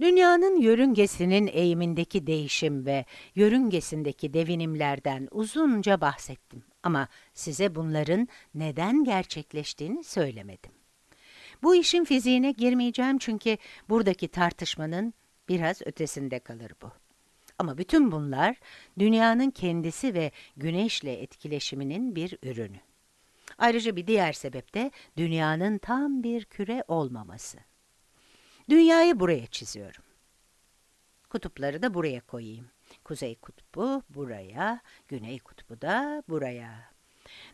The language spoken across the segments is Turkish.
Dünyanın yörüngesinin eğimindeki değişim ve yörüngesindeki devinimlerden uzunca bahsettim ama size bunların neden gerçekleştiğini söylemedim. Bu işin fiziğine girmeyeceğim çünkü buradaki tartışmanın biraz ötesinde kalır bu. Ama bütün bunlar dünyanın kendisi ve güneşle etkileşiminin bir ürünü. Ayrıca bir diğer sebep de dünyanın tam bir küre olmaması. Dünyayı buraya çiziyorum. Kutupları da buraya koyayım. Kuzey kutbu buraya, güney kutbu da buraya.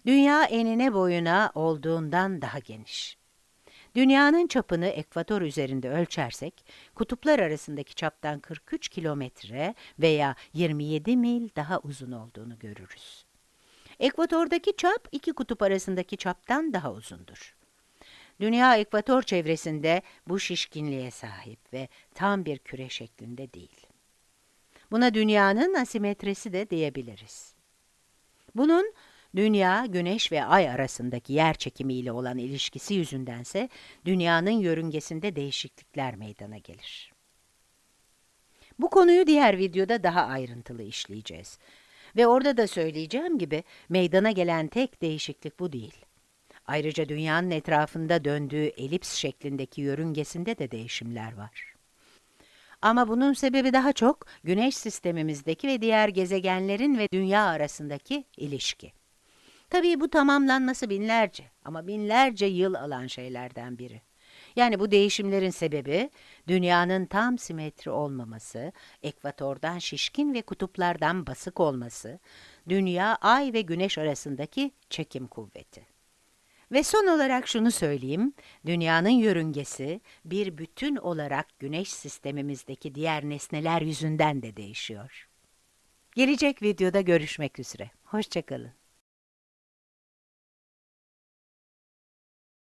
Dünya enine boyuna olduğundan daha geniş. Dünyanın çapını ekvator üzerinde ölçersek, kutuplar arasındaki çaptan 43 kilometre veya 27 mil daha uzun olduğunu görürüz. Ekvatordaki çap iki kutup arasındaki çaptan daha uzundur. Dünya ekvator çevresinde bu şişkinliğe sahip ve tam bir küre şeklinde değil. Buna dünyanın asimetresi de diyebiliriz. Bunun dünya, güneş ve ay arasındaki yer çekimiyle olan ilişkisi yüzündense dünyanın yörüngesinde değişiklikler meydana gelir. Bu konuyu diğer videoda daha ayrıntılı işleyeceğiz. Ve orada da söyleyeceğim gibi meydana gelen tek değişiklik bu değil. Ayrıca dünyanın etrafında döndüğü elips şeklindeki yörüngesinde de değişimler var. Ama bunun sebebi daha çok güneş sistemimizdeki ve diğer gezegenlerin ve dünya arasındaki ilişki. Tabii bu tamamlanması binlerce ama binlerce yıl alan şeylerden biri. Yani bu değişimlerin sebebi dünyanın tam simetri olmaması, ekvatordan şişkin ve kutuplardan basık olması, dünya, ay ve güneş arasındaki çekim kuvveti. Ve son olarak şunu söyleyeyim, dünyanın yörüngesi bir bütün olarak güneş sistemimizdeki diğer nesneler yüzünden de değişiyor. Gelecek videoda görüşmek üzere. Hoşçakalın.